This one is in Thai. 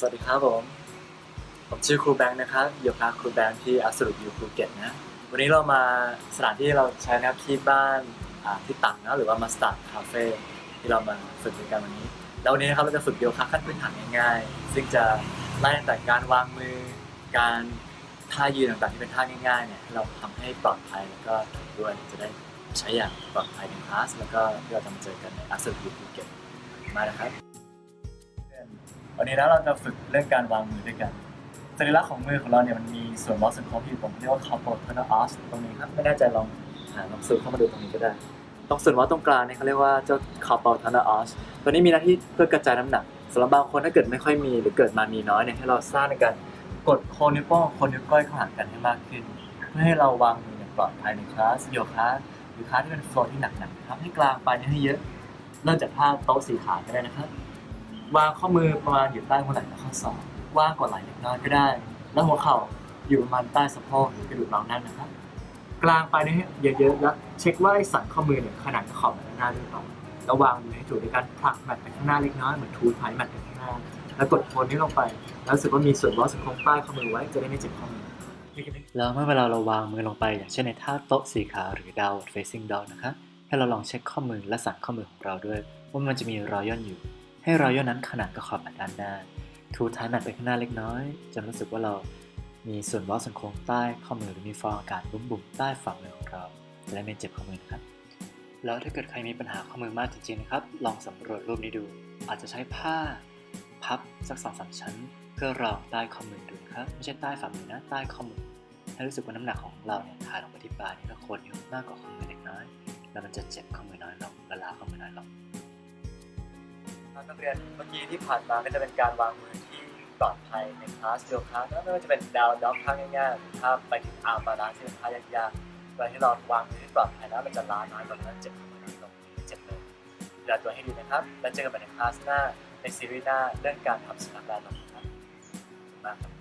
สวัสดีครับผม ผมชื่อครูแบงค์นะครับโยคะครูแบงค์ที่ Absolute You ภูเก็ตนะ วันนี้เรามาสถานที่เราใช้นะครับที่บ้านที่ตังนะหรือว่ามาสตาร์คาเฟ่ที่เรามาฝึกกันวันนี้ แล้ววันนี้นะครับเราจะฝึกโยคะขั้นพื้นฐานง่ายๆ ซึ่งจะไล่ตั้งแต่การวางมือ การท่ายืนต่างๆที่เป็นท่าง่ายๆเนี่ยเราทำให้ปลอดภัยแล้วก็ด้วยจะได้ใช้อย่างปลอดภัยในคลาสแล้วก็ที่เราจะมาเจอกันใน Absolute You ภูเก็ตมานะครับ วันนี้นะเราจะฝึกเรื่องการวางมือด้วยกันสัญลักษณ์ของมือของเราเนี่ยมันมีส่วนล้อส่วนโค้งที่อยู่ตรงเรียกว่า carpal tunnel arch ตรงนี้ครับไม่แน่ใจลองหาลองซูมเข้ามาดูตรงนี้ก็ได้ตรงส่วนล้อตรงกลางเนี่ยเขาเรียกว่าเจ้า carpal tunnel arch ตัวนี้มีหน้าที่เพื่อกระจายน้ำหนักสำหรับบางคนถ้าเกิดไม่ค่อยมีหรือเกิดมามีน้อยเนี่ยให้เราสร้างในการกดโคนนิ้วโป้งโคนนิ้วก้อยเข้าหากันให้มากขึ้น เพื่อให้เราวางมืออย่างปลอดภัยในคลาสโยคะหรือคลาสที่เป็นโฟล์ที่หนักๆครับให้กลางไปเยให้เยอะเริ่มจากท่าโต๊ะสีขาก็ได้นะครับ วางข้อมือประมาณอยู่ใต้หัวไหล่และข้อศอกว่างกว่าไหล่เล็กน้อยก็ได้ แล้วหัวเข่าอยู่ประมาณใต้สะโพกหรือกระดูกเรานั่นนะครับ กลางไปนี่เยอะๆแล้วเช็คว่าสันข้อมือเนี่ยขนาดขอบแบบหน้าหรือเปล่าแล้ววางมือให้ถูกในการผลักแมตไปข้างหน้าเล็กน้อยเหมือนทูไทยแมตไปข้างหน้า แล้วกดโคนนี้ลงไป แล้วรู้สึกว่ามีส่วนล้อส่วนโค้งใต้ข้อมือไว้จะได้ไม่เจ็บข้อมือแล้วเมื่อเวลาเราวางมือลงไป อย่างเช่นในท่าโต๊ะสีขาวหรือ downward facing dog นะคะให้เราลองเช็คข้อมือและสันข้อมือของเราด้วย ว่ามันจะมีรอยย่นอยู่ ให้รอยย่นนั้นขนาดกับขอบแมตด้านหน้า ทูท้ายแมตไปข้างหน้าเล็กน้อย จนรู้สึกว่าเรามีส่วนล้อส่วนโค้งใต้ข้อมือหรือมีฟองอากาศบุ๋มๆใต้ฝ่ามือของเราจะได้ไม่เจ็บข้อมือนะครับ แล้วถ้าเกิดใครมีปัญหาข้อมือมากจริงๆนะครับ ลองสำรวจรูปนี้ดู อาจจะใช้ผ้าพับสักสองสามชั้น เพื่อรองใต้ข้อมือดูนะครับ ไม่ใช่ใต้ฝ่ามือนะใต้ข้อมือให้รู้สึกว่าน้ำหนักของเราเนี่ยถ่ายลงไปที่ปลายนิ้วโคนนิ้วมากกว่าข้อมือเล็กน้อย แล้วมันจะเจ็บข้อมือน้อยลงและล้าข้อมือน้อยลง ครับนักเรียนเมื่อกี้ที่ผ่านมาก็จะเป็นการวางมือที่ปลอดภัยในคลาสโยคะไม่ว่าจะเป็น down dog ท่าง่ายๆหรือถ้าไปถึง arm balance ที่เป็นท่ายากๆเวลาที่เราวางมือที่ปลอดภัยแล้วมันจะล้าน้อยกว่านั้นเจ็บมือน้อยลงเจ็บเลยดูแลตัวให้ดีนะครับ แล้วเจอกันใหม่ในคลาสหน้าในซีรีส์หน้าเรื่องการทำสุนัขแลนด์ครับขอบคุณมากครับ